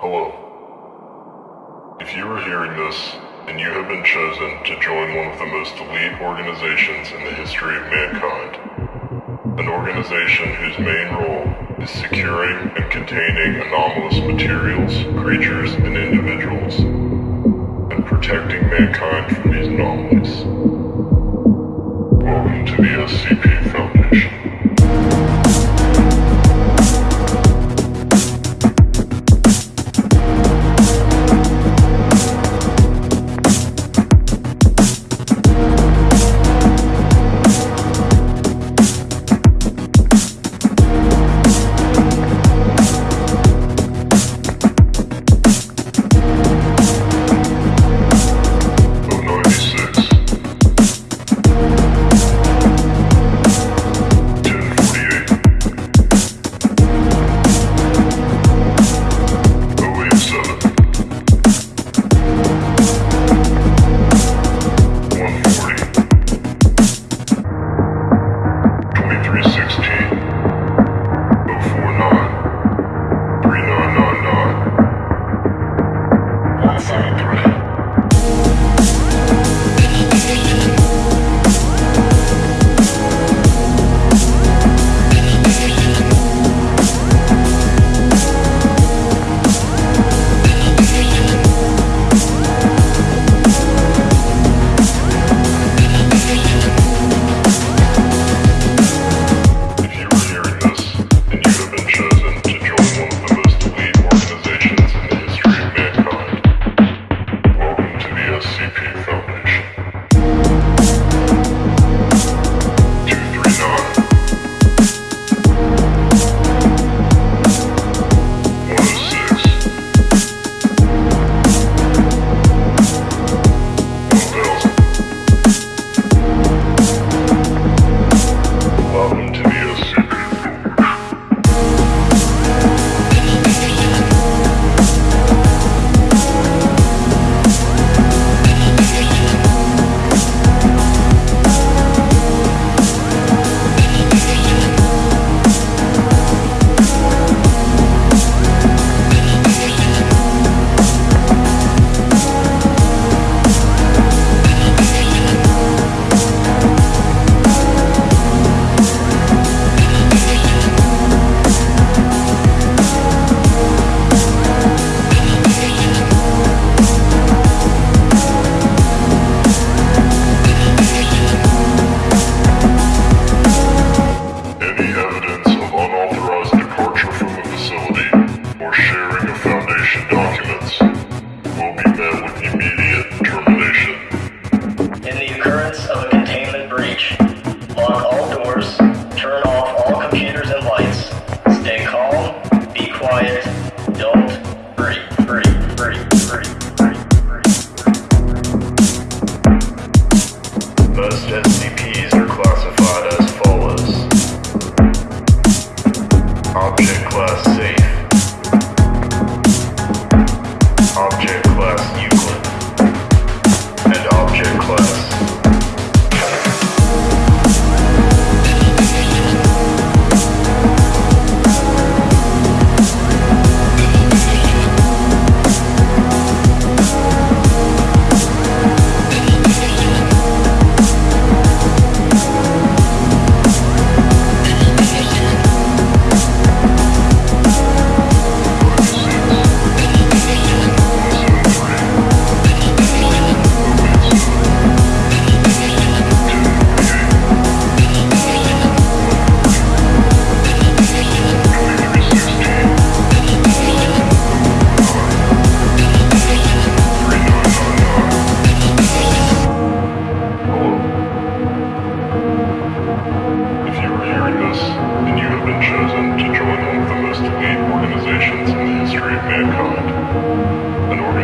Hello. If you are hearing this, and you have been chosen to join one of the most elite organizations in the history of mankind, an organization whose main role is securing and containing anomalous materials, creatures, and individuals, and protecting mankind from these anomalies. Welcome to the SCP.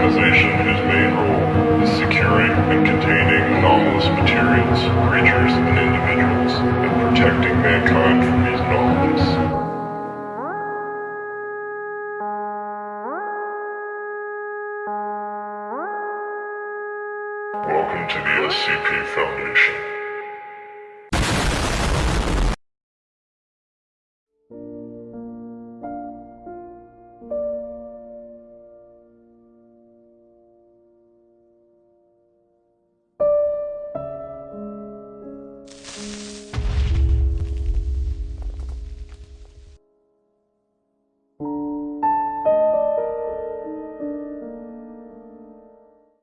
Organization whose main role is securing and containing anomalous materials, creatures, and individuals, and protecting mankind from these anomalies. Welcome to the SCP Foundation.